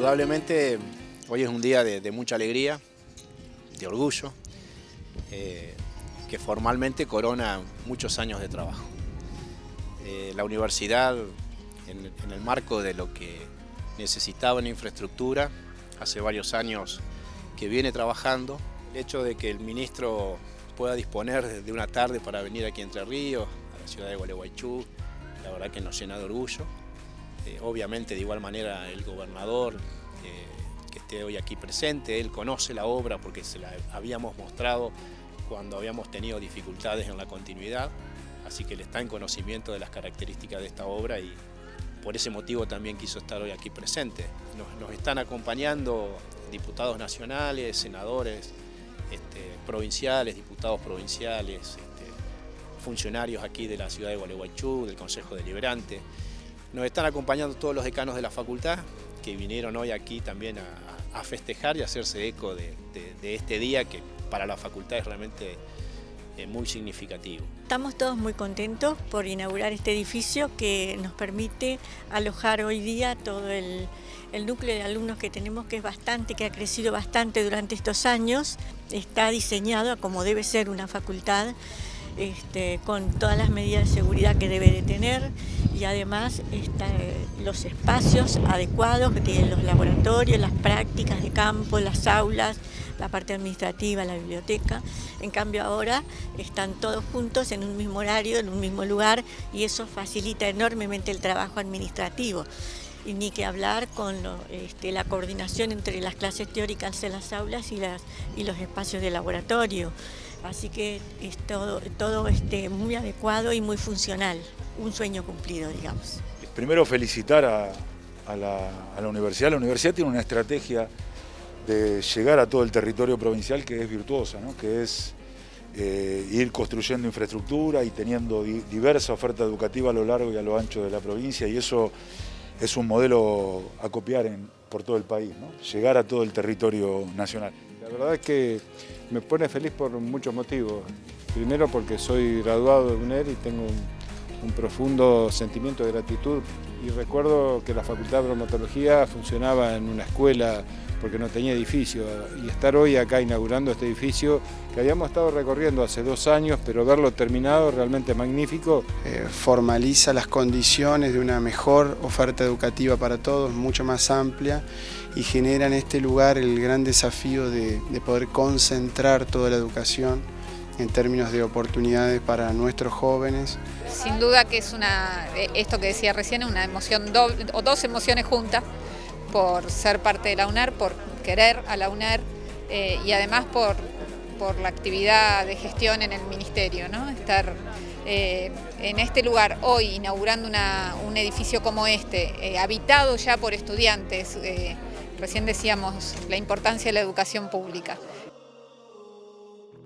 Indudablemente hoy es un día de, mucha alegría, de orgullo, eh, que formalmente corona muchos años de trabajo. Eh, la universidad, en, en, el marco de lo que necesitaba en infraestructura, hace varios años que viene trabajando. El hecho de que el ministro pueda disponer de una tarde para venir aquí a Entre Ríos, a la ciudad de Gualeguaychú, la verdad que nos llena de orgullo. Eh, obviamente de igual manera el gobernador eh, que esté hoy aquí presente, él conoce la obra porque se la habíamos mostrado cuando habíamos tenido dificultades en la continuidad, así que él está en conocimiento de las características de esta obra y por ese motivo también quiso estar hoy aquí presente. Nos, están acompañando diputados nacionales, senadores este, provinciales, diputados provinciales, este, funcionarios aquí de la ciudad de Gualeguaychú, del Consejo Deliberante. Nos están acompañando todos los decanos de la facultad que vinieron hoy aquí también a, festejar y hacerse eco de, este día que para la facultad es realmente eh, muy significativo. Estamos todos muy contentos por inaugurar este edificio que nos permite alojar hoy día todo el, el núcleo de alumnos que tenemos que es bastante, que ha crecido bastante durante estos años. Está diseñado como debe ser una facultad este, con todas las medidas de seguridad que debe de tener y además los espacios adecuados de los laboratorios, las prácticas de campo, las aulas, la parte administrativa, la biblioteca. En cambio ahora están todos juntos en un mismo horario, en un mismo lugar y eso facilita enormemente el trabajo administrativo. Y ni que hablar con este, la coordinación entre las clases teóricas en las aulas y, los espacios de laboratorio. Así que es todo, todo este, muy adecuado y muy funcional, un sueño cumplido, digamos. Primero felicitar a, la, universidad. La universidad tiene una estrategia de llegar a todo el territorio provincial que es virtuosa, que es eh, ir construyendo infraestructura y teniendo diversa oferta educativa a lo largo y a lo ancho de la provincia y eso es un modelo a copiar por todo el país, llegar a todo el territorio nacional. La verdad es que me pone feliz por muchos motivos. Primero porque soy graduado de UNER y tengo un, profundo sentimiento de gratitud y recuerdo que la Facultad de Bromatología funcionaba en una escuela porque no tenía edificio y estar hoy acá inaugurando este edificio que habíamos estado recorriendo hace dos años pero verlo terminado realmente magnífico. Eh, formaliza las condiciones de una mejor oferta educativa para todos, mucho más amplia y genera en este lugar el gran desafío de, poder concentrar toda la educación en términos de oportunidades para nuestros jóvenes. Sin duda que es una, eh, esto que decía recién, una emoción doble, o dos emociones juntas, por ser parte de la UNER, por querer a la UNER eh, y además por, por la actividad de gestión en el ministerio, ¿no? Estar eh, en este lugar hoy inaugurando un edificio como este, habitado ya por estudiantes, Recién decíamos la importancia de la educación pública.